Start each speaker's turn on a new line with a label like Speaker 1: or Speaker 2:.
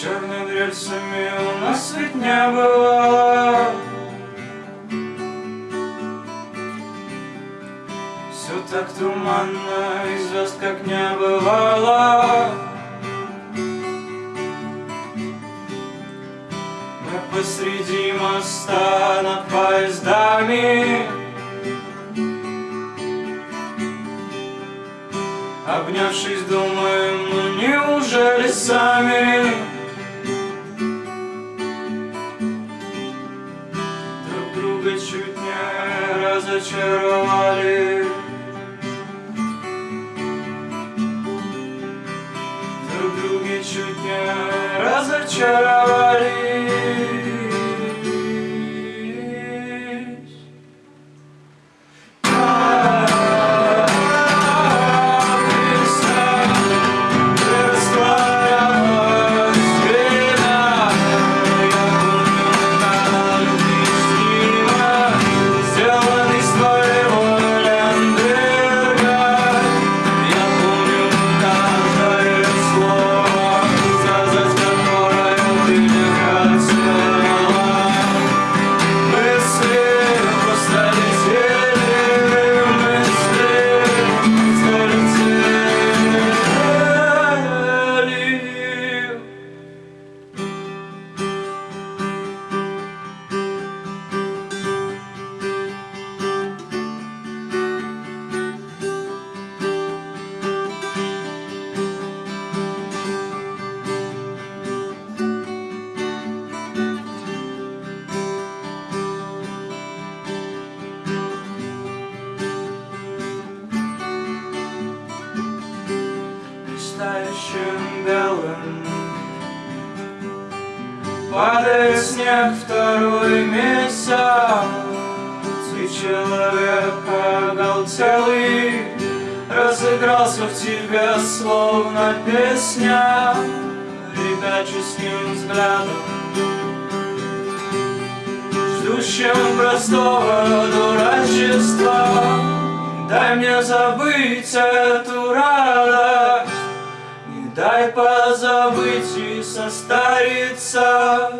Speaker 1: Черными рельсами у нас ведь не было Все так туманно и звезд как не бывало. Мы посреди моста над поездами. Обнявшись, думаем, ну неужели сами чуть не разочаровали Друг друга чуть не разочаровались Блистающим белым. Падает снег второй месяц И человек оголтелый Разыгрался в тебе словно песня Ребяческим взглядом. Ждущим простого дурачества Дай мне забыть эту радость Дай позабыть и состариться.